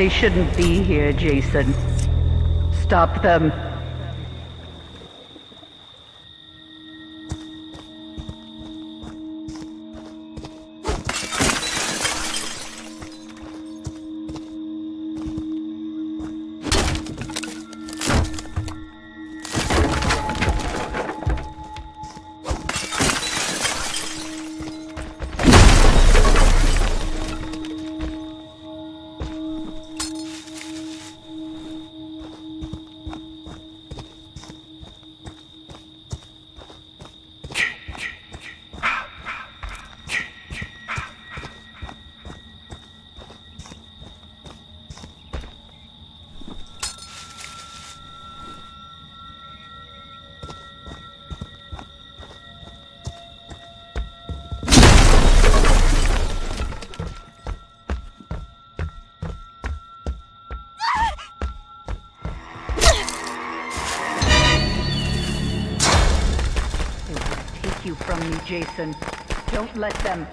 They shouldn't be here, Jason. Stop them. You from me, Jason. Don't let them.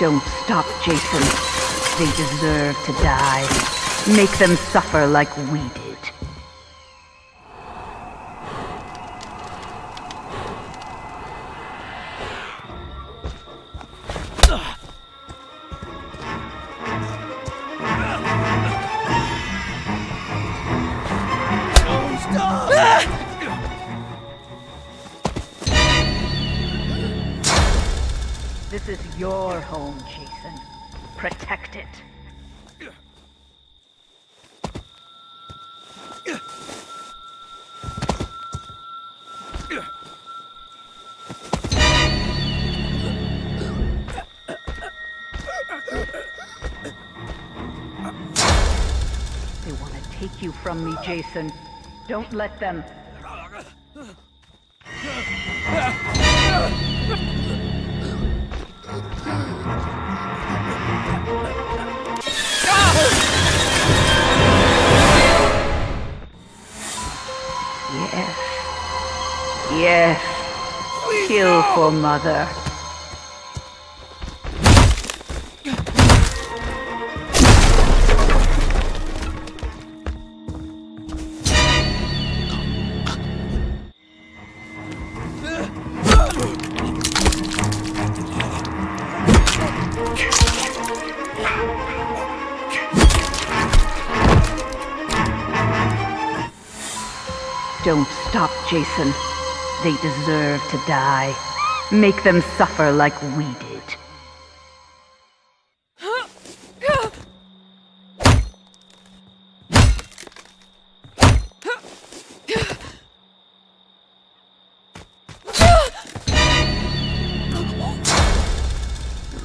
Don't stop, Jason. They deserve to die. Make them suffer like we did. This is your home, Jason. Protect it. They want to take you from me, Jason. Don't let them. For mother. Don't stop, Jason. They deserve to die. Make them suffer like we did.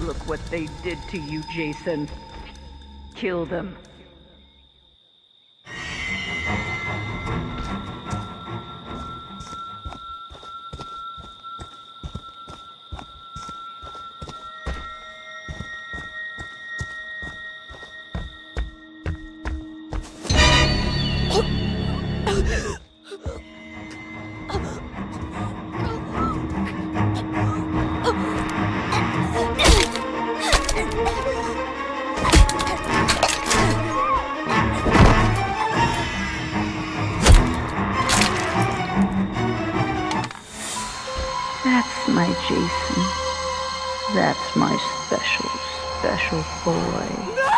Look what they did to you, Jason. Kill them. That's my Jason. That's my special, special boy. No!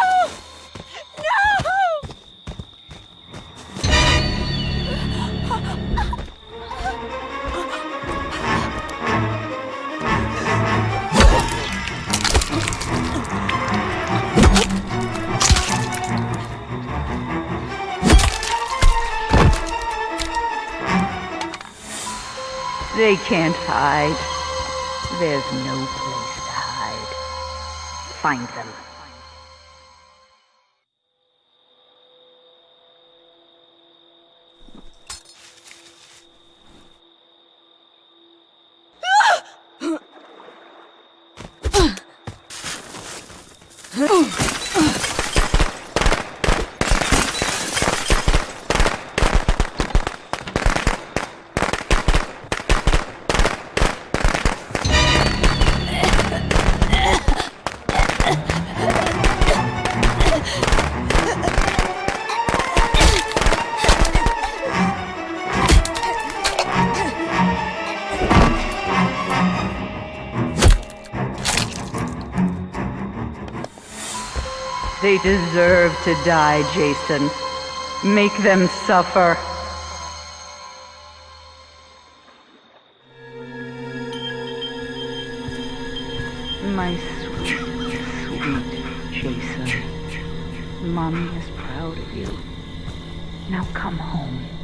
They can't hide. There's no place to hide. Find them. They deserve to die, Jason. Make them suffer. My sweet, sweet Jason. Mommy is proud of you. Now come home.